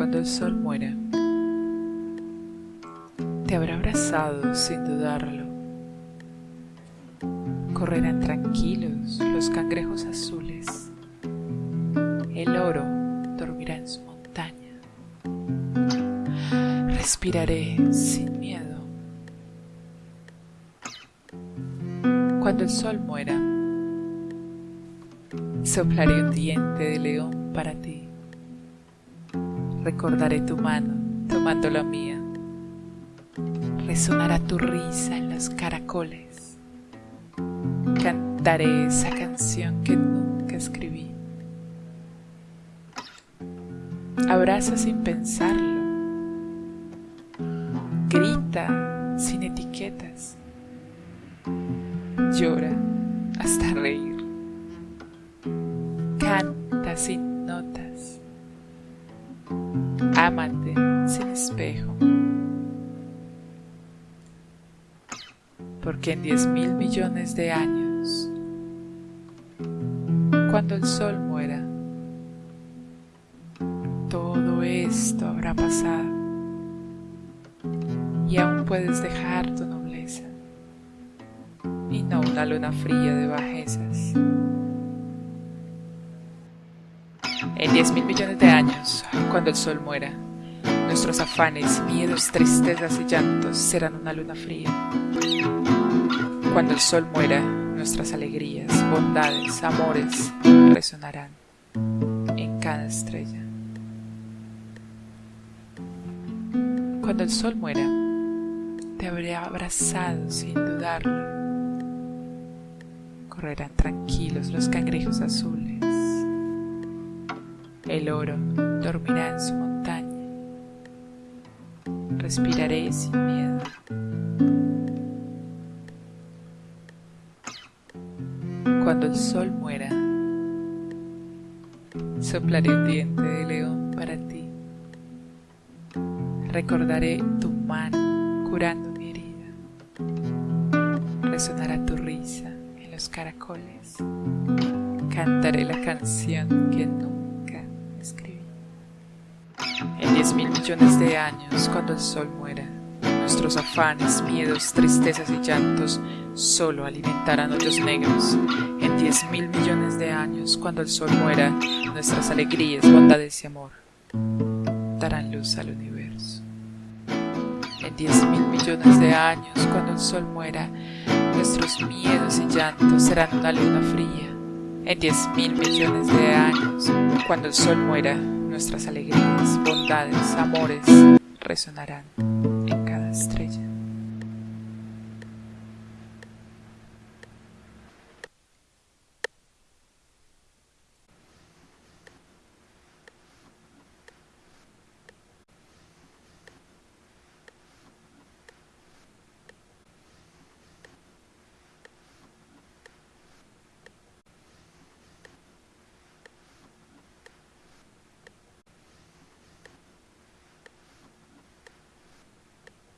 Cuando el sol muera, te habrá abrazado sin dudarlo. Correrán tranquilos los cangrejos azules. El oro dormirá en su montaña. Respiraré sin miedo. Cuando el sol muera, soplaré un diente de león para ti. Recordaré tu mano tomando la mía resonará tu risa en los caracoles. Cantaré esa canción que nunca escribí. Abraza sin pensarlo. Grita sin etiquetas. Llora hasta reír. Canta sin porque en diez mil millones de años, cuando el sol muera, todo esto habrá pasado y aún puedes dejar tu nobleza y no una luna fría de bajezas. En diez mil millones de años, cuando el sol muera, nuestros afanes, miedos, tristezas y llantos serán una luna fría. Cuando el sol muera, nuestras alegrías, bondades, amores resonarán en cada estrella. Cuando el sol muera, te habré abrazado sin dudarlo. Correrán tranquilos los cangrejos azules. El oro dormirá en su. Respiraré sin miedo. Cuando el sol muera, soplaré un diente de león para ti. Recordaré tu mano curando mi herida. Resonará tu risa en los caracoles. Cantaré la canción que nunca. En diez mil millones de años, cuando el sol muera, nuestros afanes, miedos, tristezas y llantos solo alimentarán hoyos negros. En diez mil millones de años, cuando el sol muera, nuestras alegrías, bondades y amor darán luz al universo. En diez mil millones de años, cuando el sol muera, nuestros miedos y llantos serán una luna fría. En diez mil millones de años, cuando el sol muera, nuestras alegrías, bondades, amores resonarán.